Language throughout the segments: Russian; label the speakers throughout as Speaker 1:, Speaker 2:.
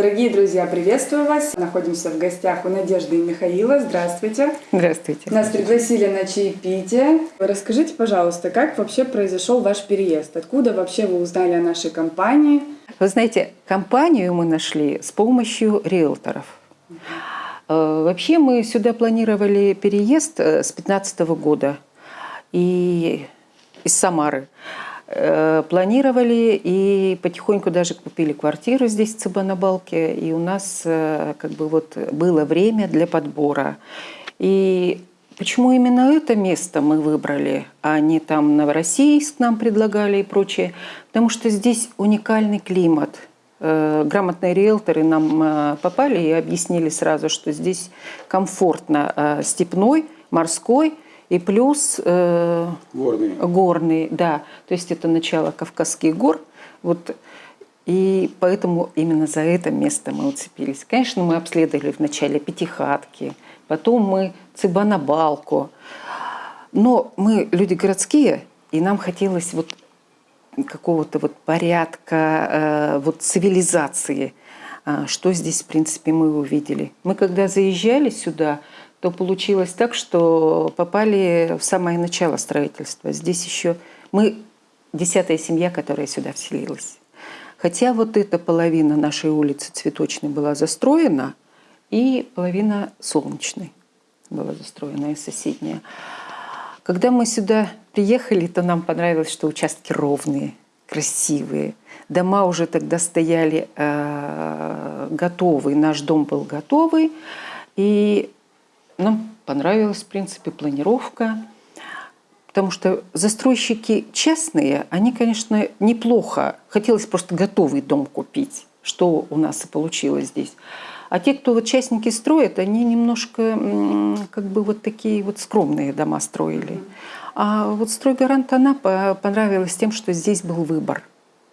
Speaker 1: Дорогие друзья, приветствую вас. Находимся в гостях у Надежды и Михаила. Здравствуйте.
Speaker 2: Здравствуйте.
Speaker 1: Нас пригласили на чаепитие. Расскажите, пожалуйста, как вообще произошел ваш переезд? Откуда вообще вы узнали о нашей компании?
Speaker 2: Вы знаете, компанию мы нашли с помощью риэлторов. Э, Вообще мы сюда планировали переезд э, с 2015 года и из Самары. Э, Планировали и потихоньку даже купили квартиру здесь, в Цыбанабалке. И у нас э, как бы вот было время для подбора. И почему именно это место мы выбрали, а не там Новороссийск нам предлагали и прочее? Потому что здесь уникальный климат – Э, грамотные риэлторы нам попали и объяснили сразу, что здесь комфортно степной, морской и плюс
Speaker 3: Горный.
Speaker 2: горный, да, то есть это начало Кавказских гор, вот и поэтому именно за это место мы уцепились. Конечно, мы обследовали вначале Пятихатки, потом мы Цыбанабалку, но мы люди городские, и нам хотелось вот какого-то вот порядка, э, вот цивилизации, А, что здесь, в принципе, мы увидели. Мы когда заезжали сюда, то получилось так, что попали в самое начало строительства. Здесь еще мы десятая семья, которая сюда вселилась. Хотя вот эта половина нашей улицы Цветочной была застроена, и половина Солнечной была застроена, и соседняя. Когда мы сюда приехали, то нам понравилось, что участки ровные, красивые. Дома уже тогда стояли э, готовые, наш дом был готовый. И нам понравилась, в принципе, планировка. Потому что застройщики частные, они, конечно, неплохо. Хотелось просто готовый дом купить, что у нас и получилось здесь. А те, кто вот частники строят, они немножко как бы вот такие вот скромные дома строили. А вот стройгарант она по- понравилась тем, что здесь был выбор.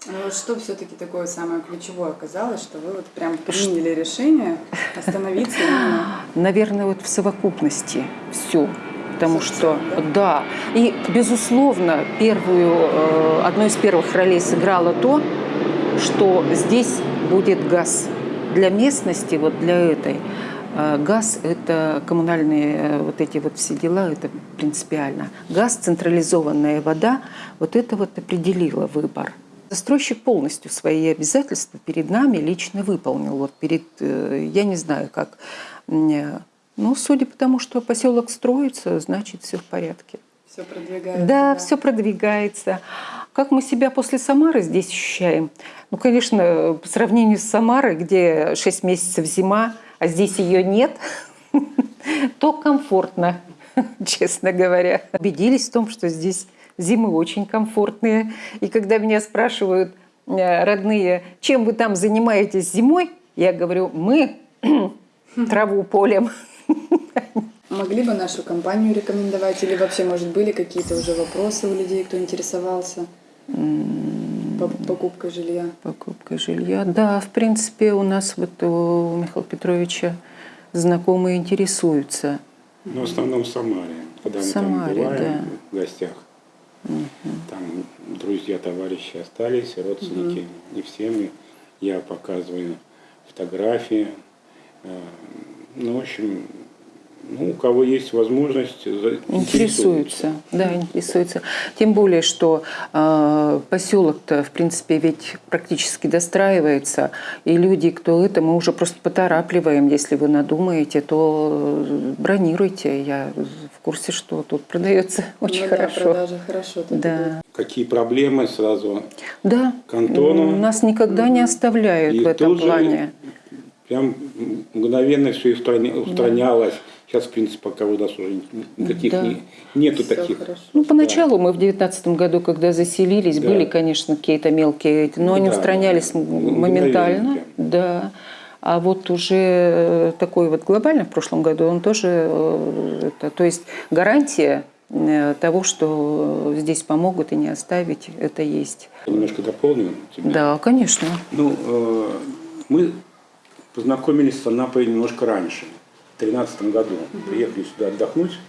Speaker 1: Вот Что все-таки такое самое ключевое оказалось, что вы вот прям приняли решение остановиться
Speaker 2: Наверное, вот в совокупности все. Потому что,
Speaker 1: да?
Speaker 2: да. И, безусловно, первую, э, одной из первых ролей сыграло то, что здесь будет газ. Для местности, вот для этой, э, газ – это коммунальные э, вот эти вот все дела, это принципиально. Газ, централизованная вода, вот это вот определило выбор. Застройщик полностью свои обязательства перед нами лично выполнил. Вот перед, э, я не знаю, как. м, Ну, судя по тому, что поселок строится, значит, все в порядке.
Speaker 1: все продвигается.
Speaker 2: Да, все продвигается. Как мы себя после Самары здесь ощущаем? Ну, конечно, по сравнению с Самарой, где 6 месяцев зима, а здесь ее нет, то комфортно, честно говоря. Убедились в том, что здесь зимы очень комфортные. И когда меня спрашивают э, родные, чем вы там занимаетесь зимой, я говорю, мы траву полем.
Speaker 1: Могли бы нашу компанию рекомендовать или вообще, может, были какие-то уже вопросы у людей, кто интересовался по- покупкой жилья?
Speaker 2: Покупка жилья. Да, в принципе, у нас вот у Михаила Петровича знакомые интересуются.
Speaker 3: Ну, в основном в Самаре. Когда
Speaker 2: В
Speaker 3: мы
Speaker 2: Самаре,
Speaker 3: там бываем
Speaker 2: да.
Speaker 3: в гостях, там друзья, товарищи остались, родственники. И всем я показываю фотографии. Э, Ну, в общем, ну, у кого есть возможность,
Speaker 2: Интересуются, да, интересуются. Тем более, что э, поселок-то, в принципе, ведь практически достраивается, и люди, кто это, мы уже просто поторапливаем. Если вы надумаете, то э, бронируйте. Я курсе, что тут продается очень
Speaker 1: Ну да,
Speaker 2: хорошо.
Speaker 1: продажи хорошо. тут идут.
Speaker 2: Да.
Speaker 3: Какие проблемы сразу
Speaker 2: Да.
Speaker 3: к Антону.
Speaker 2: Нас никогда не оставляют
Speaker 3: И
Speaker 2: в этом
Speaker 3: тут же
Speaker 2: плане.
Speaker 3: Прям мгновенно все устранялось. Сейчас, в принципе, пока у нас уже никаких
Speaker 2: Да.
Speaker 3: не- нету
Speaker 1: Всё
Speaker 3: таких.
Speaker 1: хорошо.
Speaker 2: Ну, поначалу мы в девятнадцатом году, когда заселились,
Speaker 3: Да.
Speaker 2: были, конечно, какие-то мелкие, эти, но
Speaker 3: Ну
Speaker 2: они
Speaker 3: да,
Speaker 2: устранялись
Speaker 3: да.
Speaker 2: моментально. Да. А вот уже э, такой вот глобально в прошлом году он тоже, э, это, то есть гарантия э, того, что здесь помогут и не оставить, это есть.
Speaker 3: Немножко дополню тебя.
Speaker 2: Да, конечно.
Speaker 3: Ну, мы познакомились с Анапой немножко раньше, в 2013 году. Приехали сюда отдохнуть,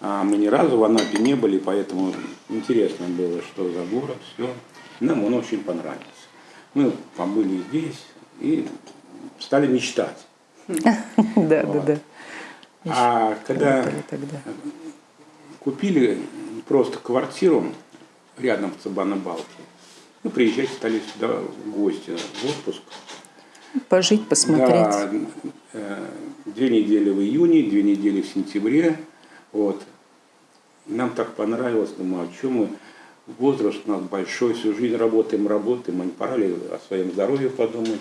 Speaker 3: а мы ни разу в Анапе не были, поэтому интересно было, что за город, все. Нам он очень понравился. Мы побыли здесь и стали мечтать.
Speaker 2: Да, да, да.
Speaker 3: А когда купили просто квартиру рядом с Балки, ну, приезжать стали сюда в гости, в отпуск.
Speaker 2: Пожить, посмотреть.
Speaker 3: Да, э, две недели в июне, две недели в сентябре. Вот. Нам так понравилось, думаю, а чем мы, возраст у нас большой, всю жизнь работаем, работаем, а не пора ли о своем здоровье подумать.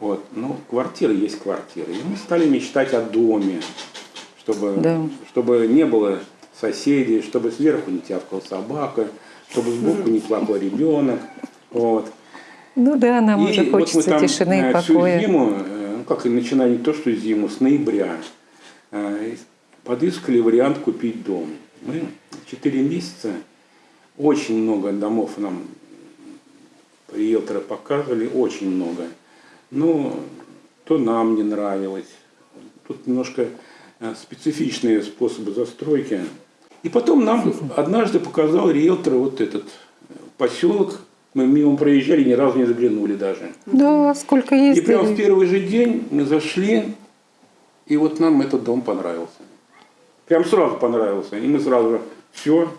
Speaker 3: Вот. Ну, квартира есть квартира. И мы стали мечтать о доме, чтобы,
Speaker 2: Да.
Speaker 3: чтобы не было соседей, чтобы сверху не тявкала собака, чтобы сбоку не плакал ребенок. Вот.
Speaker 2: Ну да, нам
Speaker 3: И
Speaker 2: уже
Speaker 3: вот мы
Speaker 2: хочется
Speaker 3: там,
Speaker 2: тишины и
Speaker 3: э, всю
Speaker 2: покоя.
Speaker 3: зиму, э, ну как и начиная не то, что зиму, с ноября, э, подыскали вариант купить дом. Мы 4 месяца, очень много домов нам риэлторы показывали, очень много. Но то нам не нравилось. Тут немножко э, специфичные способы застройки. И потом нам однажды показал риэлтор вот этот э, поселок. Мы мимо проезжали, ни разу не заглянули даже.
Speaker 2: Да, сколько
Speaker 3: И прямо в первый же день мы зашли, и вот нам этот дом понравился. Прям сразу понравился. И мы сразу, все,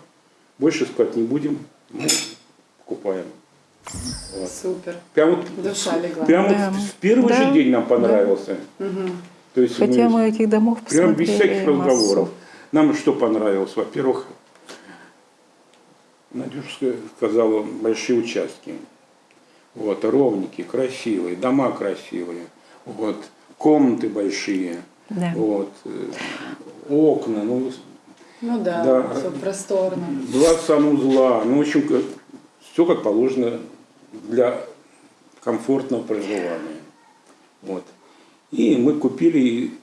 Speaker 3: больше искать не будем, мы покупаем.
Speaker 1: Супер.
Speaker 3: Прям вот,
Speaker 1: Душа легла.
Speaker 3: прям
Speaker 2: Да.
Speaker 3: вот в первый
Speaker 2: Да.
Speaker 3: же день нам понравился. То есть
Speaker 2: Хотя мы этих домов
Speaker 3: Прям без всяких
Speaker 2: массу.
Speaker 3: разговоров. Нам что понравилось? Во-первых, Надюшка сказала, большие участки. Вот, ровники, красивые, дома красивые. Вот, комнаты большие.
Speaker 2: Да.
Speaker 3: Вот, э, окна, ну,
Speaker 1: Ну да,
Speaker 3: Да.
Speaker 1: все просторно.
Speaker 3: два санузла. Ну, в общем, все как положено для комфортного проживания. Вот. И мы купили, и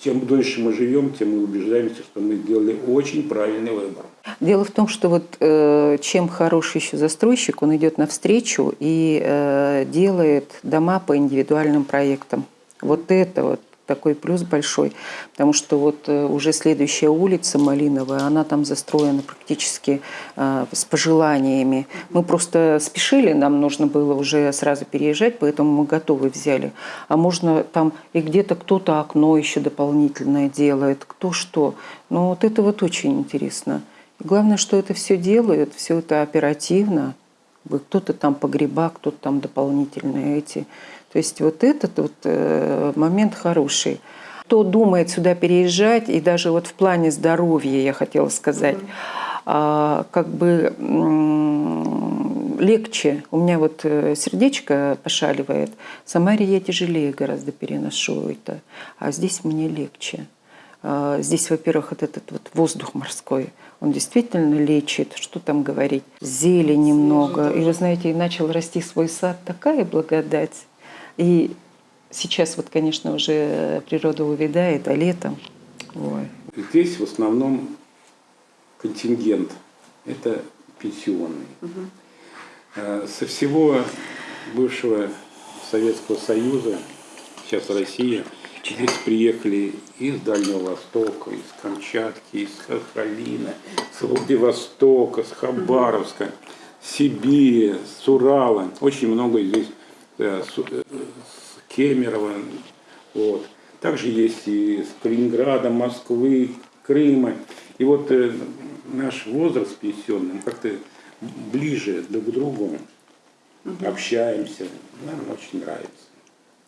Speaker 3: чем дольше мы живем, тем мы убеждаемся, что мы сделали очень правильный выбор.
Speaker 2: Дело в том, что вот э, чем хороший еще застройщик, он идет навстречу и э, делает дома по индивидуальным проектам. Вот это вот такой плюс большой, потому что вот э, уже следующая улица Малиновая, она там застроена практически э, с пожеланиями. Мы просто спешили, нам нужно было уже сразу переезжать, поэтому мы готовы взяли. А можно там и где-то кто-то окно еще дополнительное делает, кто что. Ну вот это вот очень интересно. И главное, что это все делают, все это оперативно. Кто-то там погреба, кто-то там дополнительные эти. То есть вот этот вот э, момент хороший. Кто думает сюда переезжать, и даже вот в плане здоровья, я хотела сказать, а, как бы легче. У меня вот э, сердечко пошаливает. В Самаре я тяжелее гораздо переношу это, а здесь мне легче. А, Здесь, во-первых, вот этот вот воздух морской, он действительно лечит, что там говорить, зелени много. И вы знаете, и начал расти свой сад, такая благодать. И сейчас вот, конечно, уже природа увядает, а летом, ой,
Speaker 3: Здесь в основном контингент – это пенсионный. Э, Со всего бывшего Советского Союза, сейчас Россия, здесь приехали из Дальнего Востока, из Камчатки, из Сахалина, с Владивостока, с Хабаровска, Сибири, с Урала. Очень много здесь с, э, с Кемерово. Вот. Также есть и с Калининграда, Москвы, Крыма. И вот э, наш возраст пенсионный, мы как-то ближе друг к другу общаемся. Нам очень нравится.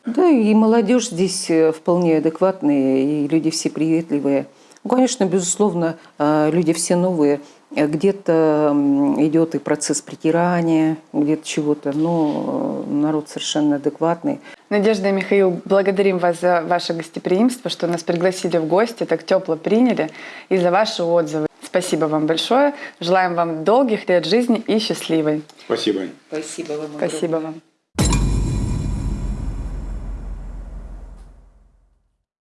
Speaker 2: Да, и молодежь здесь э, вполне адекватные, и люди все приветливые. Ну, конечно, безусловно, э, люди все новые. Э, Где-то идет и процесс притирания, где-то чего-то, но э, народ совершенно адекватный.
Speaker 1: Надежда и Михаил, благодарим вас за ваше гостеприимство, что нас пригласили в гости, так тепло приняли, и за ваши отзывы. Спасибо вам большое. Желаем вам долгих лет жизни и счастливой.
Speaker 3: Спасибо.
Speaker 2: Спасибо вам
Speaker 1: Спасибо вам.